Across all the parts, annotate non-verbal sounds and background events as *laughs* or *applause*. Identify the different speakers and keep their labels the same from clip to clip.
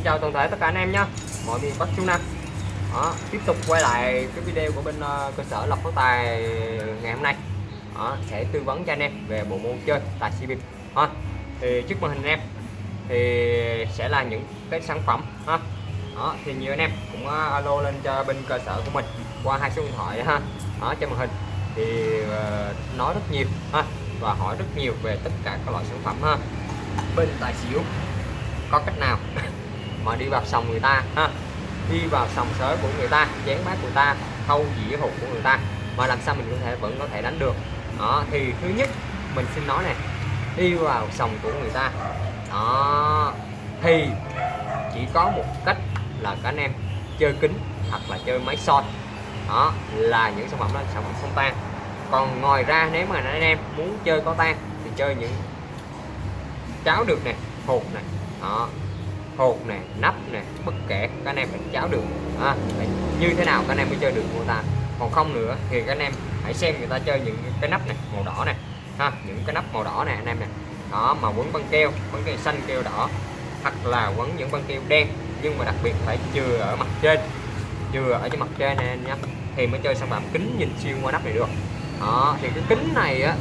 Speaker 1: Xin chào toàn thể tất cả anh em nhé mọi miền Bắc Trung Nam. Đó, tiếp tục quay lại cái video của bên uh, cơ sở lọc phát tài ngày hôm nay. Đó, sẽ tư vấn cho anh em về bộ môn chơi tài xỉu bịp. Ha thì trước màn hình anh em thì sẽ là những cái sản phẩm ha. Đó, thì nhiều anh em cũng uh, alo lên cho bên cơ sở của mình qua hai số điện thoại ha. Ở trên màn hình. Thì uh, nói rất nhiều ha và hỏi rất nhiều về tất cả các loại sản phẩm ha. Bên tài xỉu có cách nào? *laughs* mà đi vào sòng người ta, ha. Đi vào sòng sới của người ta, chén bát người ta thâu dĩa hụt của người ta. Mà làm sao mình có thể vẫn có thể đánh được? Đó, thì thứ nhất, mình xin nói này đi vào sòng của người ta. Đó, thì chỉ có một cách là các anh em chơi kính hoặc là chơi máy soi. Đó, là những sản phẩm đó sản phẩm không tan. Còn ngoài ra, nếu mà anh em muốn chơi có tan thì chơi những cháo được nè, hột này đó hột này nắp này bất kể các anh em phải cháo được à, như thế nào các anh em mới chơi được người ta. Còn không nữa thì các anh em hãy xem người ta chơi những cái nắp này màu đỏ này ha những cái nắp màu đỏ này anh em này đó mà quấn băng keo băng keo xanh keo đỏ hoặc là quấn những băng keo đen nhưng mà đặc biệt phải chừa ở mặt trên chừa ở trên mặt trên này anh nhé thì mới chơi sản phẩm kính nhìn xuyên qua nắp này được. Đó thì cái kính này á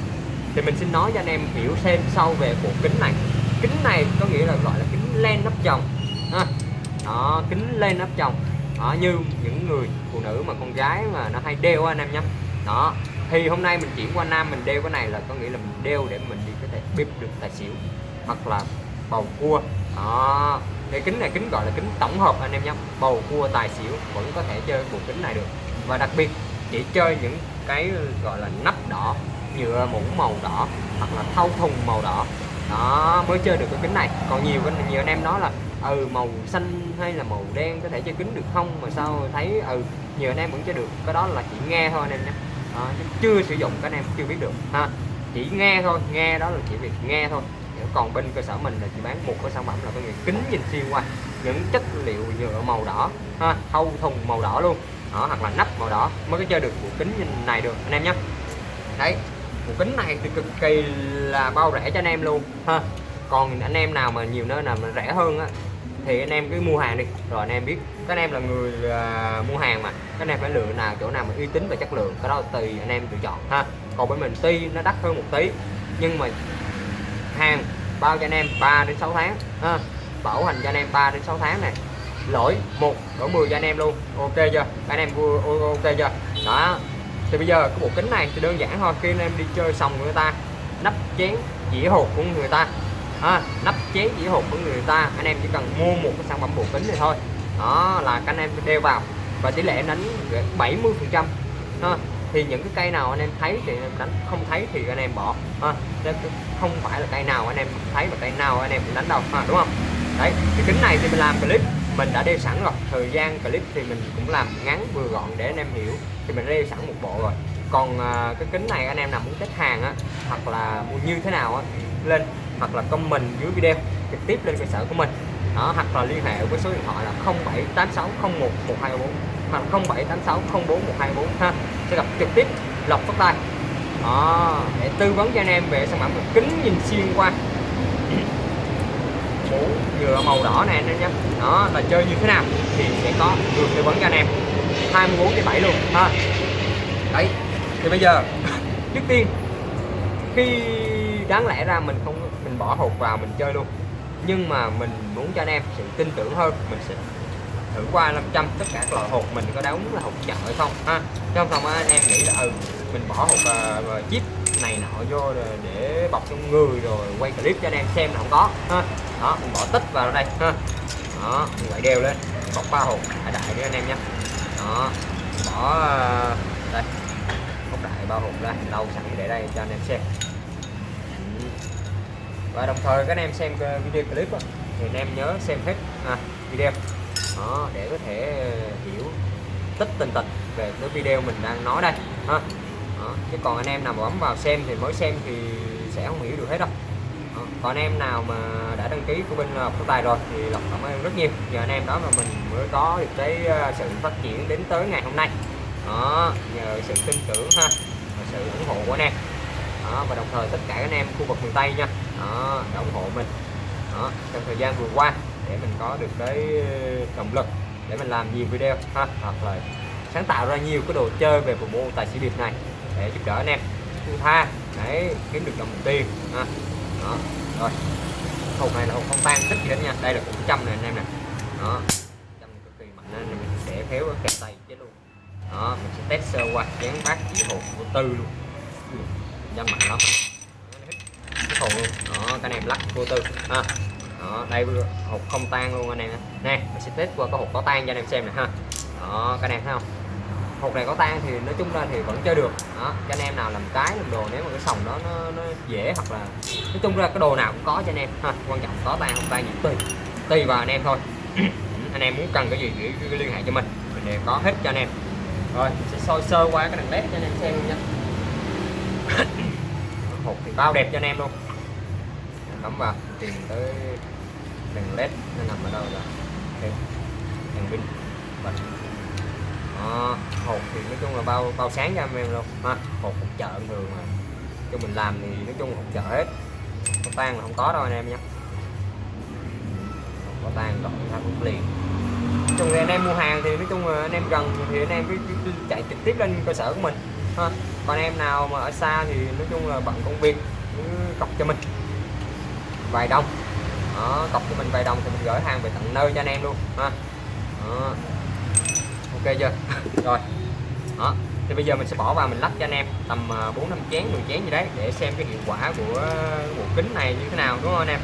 Speaker 1: thì mình xin nói cho anh em hiểu thêm sâu về bộ kính này. Kính này có nghĩa là gọi là kính len nắp chồng ha. đó kính lên nắp chồng. Đó, như những người phụ nữ mà con gái mà nó hay đeo anh em nhé. Đó thì hôm nay mình chuyển qua nam mình đeo cái này là có nghĩa là mình đeo để mình đi có thể bịp được tài xỉu hoặc là bầu cua. Đó cái kính này kính gọi là kính tổng hợp anh em nhé. Bầu cua tài xỉu vẫn có thể chơi bộ kính này được. Và đặc biệt chỉ chơi những cái gọi là nắp đỏ nhựa mũ màu đỏ hoặc là thau thùng màu đỏ. Đó mới chơi được cái kính này. Còn nhiều nhiều anh em nói là ừ màu xanh hay là màu đen có thể chơi kính được không? Mà sao thấy ừ nhiều anh em vẫn chơi được. Cái đó là chỉ nghe thôi anh em nhé. À, chưa sử dụng các anh em chưa biết được. Ha chỉ nghe thôi nghe đó là chỉ việc nghe thôi. Còn bên cơ sở mình là chỉ bán một cái sản phẩm là cái kính nhìn xuyên qua. Những chất liệu nhựa màu đỏ ha thâu thùng màu đỏ luôn. Đó, hoặc là nắp màu đỏ mới có chơi được bộ kính nhìn này được anh em nhé. Đấy bộ kính này thì cực kỳ là bao rẻ cho anh em luôn ha. Còn anh em nào mà nhiều nơi nào mà rẻ hơn á thì anh em cứ mua hàng đi rồi anh em biết các anh em là người uh, mua hàng mà các anh em phải lựa nào chỗ nào mà uy tín và chất lượng cái đó tùy anh em lựa chọn ha còn bên mình tuy nó đắt hơn một tí nhưng mà hàng bao cho anh em 3 đến 6 tháng ha bảo hành cho anh em 3 đến 6 tháng này lỗi một lỗi 10 cho anh em luôn ok chưa các anh em ok chưa đó thì bây giờ cái bộ kính này thì đơn giản thôi khi anh em đi chơi xong người ta nắp chén dĩa hột của người ta à, nắp chế dĩa hộp của người ta. Anh em chỉ cần mua một cái sản phẩm bộ kính này thôi. Đó là các anh em đeo vào. Và tỷ lệ em đánh 70 phần trăm. Thì những cái cây nào anh em thấy thì em đánh không thấy thì anh em bỏ. Ha không phải là cây nào anh em thấy và cây nào anh em cũng đánh đâu. Ha đúng không? Đấy cái kính này thì mình làm clip mình đã đeo sẵn rồi. Thời gian clip thì mình cũng làm ngắn vừa gọn để anh em hiểu. Thì mình đeo sẵn một bộ rồi. Còn à, cái kính này anh em nào muốn test hàng á hoặc là mua như thế nào á lên hoặc là comment dưới video trực tiếp lên cơ sở của mình. Đó, hoặc là liên hệ với số điện thoại là 078601 1234 hoặc 078604 124 ha. Sẽ gặp trực tiếp lọc phát tay đó, để tư vấn cho anh em về sản phẩm kính nhìn xuyên qua. Mũ nhựa màu đỏ này anh em nhé. Đó, là chơi như thế nào thì sẽ có được tư vấn cho anh em. 24 cái 7 luôn, ha. Đấy, thì bây giờ, *laughs* trước tiên, khi đáng lẽ ra mình không bỏ hộp vào mình chơi luôn. Nhưng mà mình muốn cho anh em sự tin tưởng hơn, mình sẽ thử qua 500 tất cả các loại hộp mình có đóng là hộp chợ hay không, ha? Trong phòng anh em nghĩ là ừ mình bỏ hộp và ờ, ờ, chip này nọ vô để bọc trong người rồi quay clip cho anh em xem là không có, ha? Đó, mình bỏ tích vào đây, ha? Đó, mình lại đeo lên, bọc ba hộp đại đại đi anh em nhé. Đó, bỏ ờ, đây, bọc đại ba hộp ra lâu sẵn để đây cho anh em xem và đồng thời các anh em xem video clip đó, thì anh em nhớ xem hết à, video đó, để có thể ờ, hiểu tích tình tịch về cái video mình đang nói đây ha đó. chứ còn anh em nào mà bấm vào xem thì mới xem thì sẽ không hiểu được hết đâu đó. còn anh em nào mà đã đăng ký của bên Lộc Tài rồi thì Lộc cảm ơn rất nhiều nhờ anh em đó mà mình mới có được cái ờ, sự phát triển đến tới ngày hôm nay đó nhờ sự tin tưởng ha và sự ủng hộ của anh em đó, và đồng thời tất cả anh em khu vực miền Tây nha. Đó, đã ủng hộ mình. Đó, trong thời gian vừa qua để mình có được cái ờ, động lực để mình làm nhiều video ha hoặc là sáng tạo ra nhiều cái đồ chơi về bộ môn tài xỉu điệp này để giúp đỡ anh em. Thu tha để kiếm được đồng tiền ha. Đó rồi. Hộp này là hộp không tan thích gì hết nha. Đây là cũng trăm này anh em nè. Đó trăm cực kỳ mạnh nên mình sẽ khéo kẹp tay chứ luôn. Đó mình sẽ test sơ qua chén bát chỉ hộp của tư luôn dâm mạnh lắm. Cái hộp luôn đó cái này lắc vô tư. Ha. Đó đây hộp không tan luôn anh em nè mình sẽ test qua cái hộp có tan cho anh em xem nè ha. Đó cái này thấy không? Hộp này có tan thì nói chung ra thì vẫn chơi được. Đó cho anh em nào làm cái làm đồ nếu mà cái sòng đó nó, nó dễ hoặc là nói chung ra cái đồ nào cũng có cho anh em. Ha quan trọng có tan không tan gì tùy. Tùy vào anh em thôi. *clears throat* Anh em muốn cần cái gì thì liên hệ cho mình. Mình đều có hết cho anh em. Rồi mình sẽ soi sơ qua cái đèn led cho anh em xem nha bao đẹp cho anh em luôn. Cắm vào. Tìm tới đèn led nó nằm ở đâu rồi okay. đèn pin. Vâng. Bật à, hộp thì nói chung là bao bao sáng cho anh em luôn. Ha hộp hộp chợ thường mà. Cho mình làm thì nói chung hộp chợ hết. Có tan là không có đâu anh em nhé. Có tan gọi ra cũng liền. Chung thì anh em mua hàng thì nói chung là anh em gần thì anh em cứ, cứ, cứ chạy trực tiếp lên cơ sở của mình ha còn em nào mà ở xa thì nói chung là bận công việc cứ cọc cho mình. Vài đồng. Đó, cọc cho mình vài đồng thì mình gửi hàng về tận nơi cho anh em luôn ha. Đó. ok chưa? *laughs* Rồi. Đó. Thì bây giờ mình sẽ bỏ vào mình lắp cho anh em tầm à, 4 năm chén 10 chén gì đấy để xem cái hiệu quả của bộ kính này như thế nào đúng không anh em?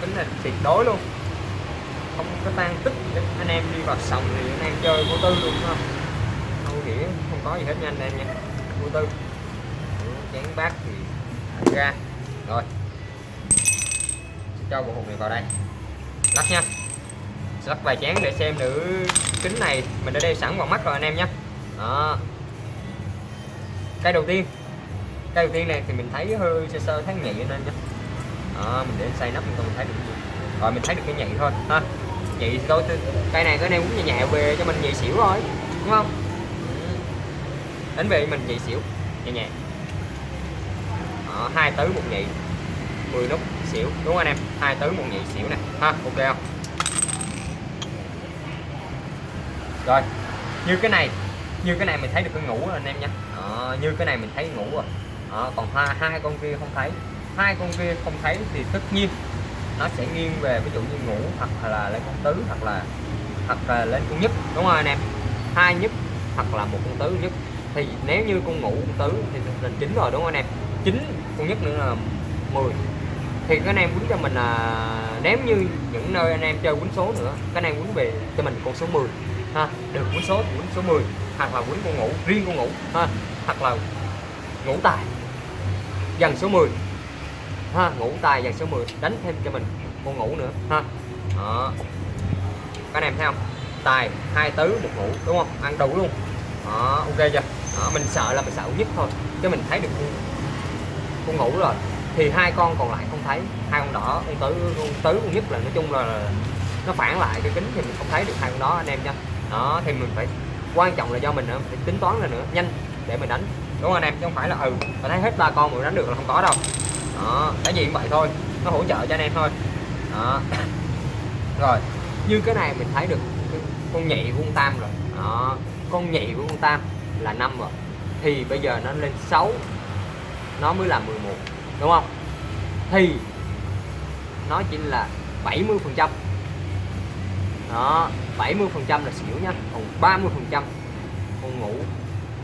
Speaker 1: Kính này tuyệt đối luôn. Không có tan tích. Anh em đi vào sòng thì anh em chơi vô tư luôn không? Nghĩa không có gì hết nha anh em nha. Vô tư ừ, chén bát thì ra. Rồi. Cho bộ hộp này vào đây. Lắc nha. Lắc vài chén để xem nữ kính này mình đã đeo sẵn vào mắt rồi anh em nhé. Đó. Cái đầu tiên. Cái đầu tiên này thì mình thấy hơi sơ sơ, thấy nhị nên nhé. Đó, mình để xay nắp mình không thấy được gì. Rồi, mình thấy được cái nhị thôi. Ha. Nhị thôi cây này cái này cũng nhẹ về cho mình nhị xỉu rồi đúng không? Đánh về mình nhị xỉu nhẹ nhẹ đó, hai tứ một nhị 10 nút xỉu đúng không anh em? Hai tứ một nhị xỉu nè. Ha ok không? Rồi như cái này như cái này mình thấy được cái ngủ rồi anh em nhé như cái này mình thấy ngủ rồi. Đó, còn hai hai con kia không thấy. Hai con kia không thấy thì tất nhiên nó sẽ nghiêng về ví dụ như ngủ hoặc là lên con tứ hoặc là hoặc là lên con nhất đúng không anh em? Hai nhất hoặc là một con tứ nhất thì nếu như con ngủ con tứ thì là chín rồi, đúng không anh em? Chín, con nhất nữa là 10 thì các anh em quýnh cho mình là nếu như những nơi anh em chơi quýnh số nữa, các anh em quýnh về cho mình con số 10 ha. Được quýnh số thì quýnh số 10 hoặc là quýnh con ngủ, riêng con ngủ, ha. Hoặc là ngủ tài, dần số 10 ha. Ngủ tài dàn số 10 đánh thêm cho mình con ngủ nữa, ha. Đó. Các anh em thấy không? Tài, hai tứ, một ngủ, đúng không? Ăn đủ luôn. Đó, ok chưa? Đó, mình sợ là mình sợ nhất thôi chứ mình thấy được con ngủ rồi thì hai con còn lại không thấy. Hai con đỏ con tứ con tứ con nhất là nói chung là nó phản lại cái kính thì mình không thấy được hai con đó anh em nha. Đó thì mình phải quan trọng là do mình phải tính toán là nữa nhanh để mình đánh. Đúng không anh em? Chứ không phải là ừ mà thấy hết ba con mà đánh được là không có đâu. Đó cái gì cũng vậy thôi nó hỗ trợ cho anh em thôi. Đó. *coughs* Rồi như cái này mình thấy được con nhị của con tam rồi. Đó con nhị của con tam là năm rồi. Thì bây giờ nó lên 6 nó mới là 11 đúng không? Thì nó chỉ là 70 phần trăm. Đó 70 phần trăm là xỉu nhá còn 30 phần trăm con ngủ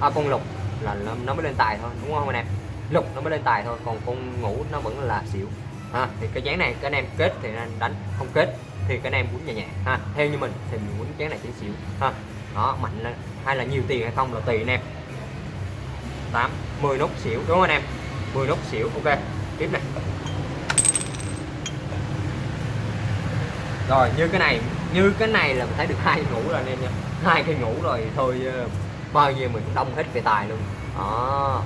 Speaker 1: à, con lục là nó mới lên tài thôi đúng không anh em? Lục nó mới lên tài thôi còn con ngủ nó vẫn là xỉu. Ha thì cái dáng này các anh em kết thì anh đánh không kết thì các anh em quýnh nhẹ nhẹ ha theo như mình thì mình quýnh chén này chỉ xỉu. Ha đó mạnh lên hay là nhiều tiền hay không là tùy anh em. 8 10 nút xỉu, đúng không anh em? 10 nút xỉu, ok. Tiếp này. Rồi, như cái này, như cái này là mình thấy được hai ngủ rồi anh em nha. Hai cây ngủ rồi thôi ờ, bao nhiêu mình cũng đông hết về tài luôn. Đó.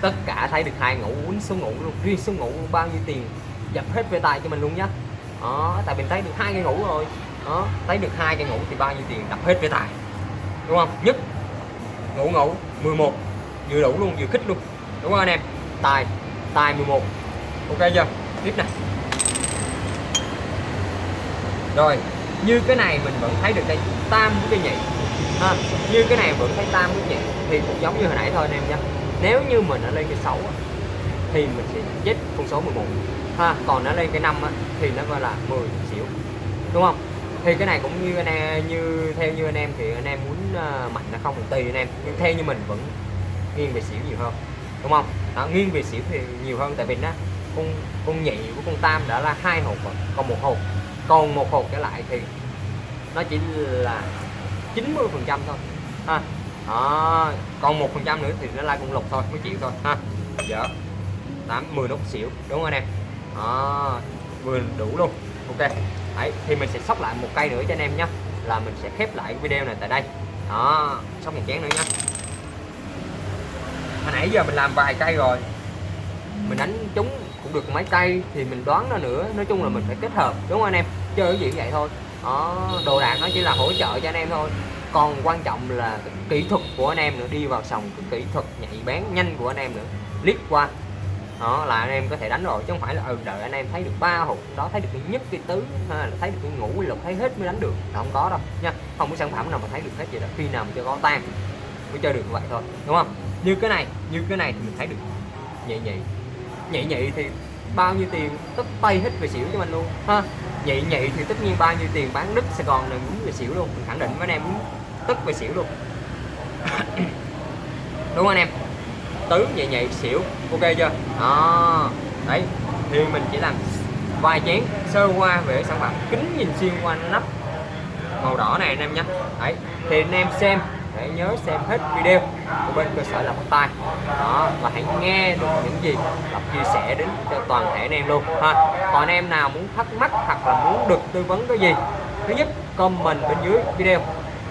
Speaker 1: Tất cả thấy được hai ngủ quýnh số ngủ luôn, riêng số ngủ, bao nhiêu tiền dập hết về tài cho mình luôn nhá. Đó, tại mình thấy được hai cây ngủ rồi. Đó, thấy được hai cây ngủ thì bao nhiêu tiền đập hết về tài đúng không? Nhất. Ngủ ngủ. 11 vừa đủ luôn, vừa khích luôn. Đúng không anh em? Tài. Tài 11 ok chưa? Tiếp nè. Rồi, như cái này mình vẫn thấy được đây. Tam của cái nhị. Ha, như cái này vẫn thấy tam của nhị. Thì cũng giống như hồi nãy thôi anh em nhé nếu như mình ở lên cái sáu thì mình sẽ chết con số 11 ha, còn nó lên cái năm thì nó gọi là 10 xỉu đúng không? Thì cái này cũng như anh em như theo như anh em thì anh em muốn uh, mạnh là không một tùy anh em. Nhưng theo như mình vẫn nghiêng về xỉu nhiều hơn đúng không? Đó, nghiêng về xỉu thì nhiều hơn tại vì nó con con nhị của con tam đã là hai hộp rồi còn một hộp còn một hộp trở lại thì nó chỉ là 90 phần trăm thôi ha. Đó. còn một phần trăm nữa thì nó là con lục thôi mới chịu thôi ha. Dở tám mười nút xỉu đúng không anh em? Đó vừa đủ luôn ok. Đấy, thì mình sẽ sóc lại một cây nữa cho anh em nhé là mình sẽ khép lại video này tại đây. Đó sóc một chén nữa nhé hồi nãy giờ mình làm vài cây rồi. Mình đánh trúng cũng được mấy cây thì mình đoán ra nữa. Nói chung là mình phải kết hợp đúng không anh em? Chơi cái gì vậy thôi. Đó đồ đạc nó chỉ là hỗ trợ cho anh em thôi. Còn quan trọng là cái kỹ thuật của anh em nữa đi vào sòng cái kỹ thuật nhạy bén nhanh của anh em nữa. Liếc qua đó là anh em có thể đánh rồi chứ không phải là ừ, đợi anh em thấy được ba hộp đó thấy được cái nhất cái tứ ha là thấy được cái ngũ lục thấy hết mới đánh được. Là không có đâu nha. Không có sản phẩm nào mà thấy được hết vậy đó khi nào mình chơi có tan mới chơi được như vậy thôi đúng không? Như cái này như cái này thì mình thấy được nhẹ nhị. Nhẹ nhị thì bao nhiêu tiền tất tay hết về xỉu cho mình luôn ha. Nhị nhị thì tất nhiên bao nhiêu tiền bán đất Sài Gòn này muốn về xỉu luôn mình khẳng định với anh em muốn tất về xỉu luôn. *coughs* Đúng không anh em? Tứ nhẹ nhẹ xỉu ok chưa? Đó. Đấy thì mình chỉ làm vài chén sơ qua về sản phẩm. Kính nhìn xuyên qua nắp màu đỏ này anh em nhé. Đấy thì anh em xem. Hãy nhớ xem hết video của bên cơ sở làm bắt tay đó và hãy nghe được những gì lọc chia sẻ đến cho toàn thể anh em luôn ha. Còn anh em nào muốn thắc mắc hoặc là muốn được tư vấn cái gì thứ nhất comment bên dưới video.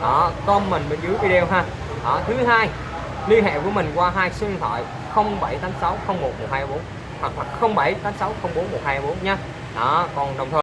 Speaker 1: Đó comment bên dưới video ha. Đó, thứ hai liên hệ với mình qua hai số điện thoại 0786 01 124 hoặc là 0786 04 124 nha. Đó, còn đồng thời